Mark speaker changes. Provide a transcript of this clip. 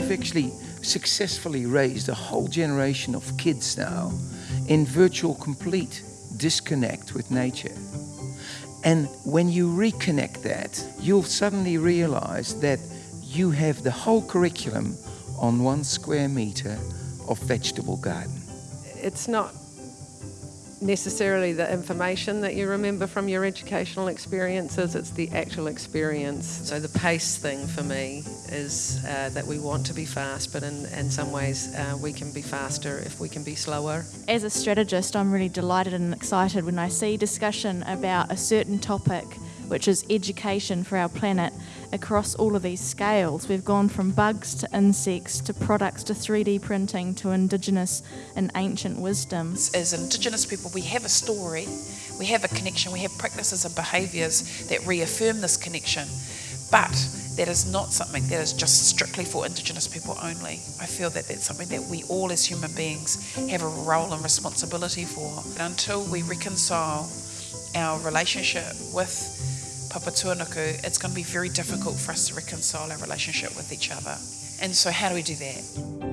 Speaker 1: actually successfully raised a whole generation of kids now in virtual complete disconnect with nature. And when you reconnect that, you'll suddenly realize that you have the whole curriculum on one square meter of vegetable garden.
Speaker 2: It's not necessarily the information that you remember from your educational experiences, it's the actual experience. So the pace thing for me is uh, that we want to be fast, but in, in some ways uh, we can be faster if we can be slower.
Speaker 3: As a strategist, I'm really delighted and excited when I see discussion about a certain topic which is education for our planet, across all of these scales. We've gone from bugs to insects to products to 3D printing to Indigenous and ancient wisdoms.
Speaker 4: As Indigenous people, we have a story, we have a connection, we have practices and behaviours that reaffirm this connection. But that is not something that is just strictly for Indigenous people only. I feel that that's something that we all as human beings have a role and responsibility for. And Until we reconcile our relationship with Papatūānuku, it's going to be very difficult for us to reconcile our relationship with each other. And so, how do we do that?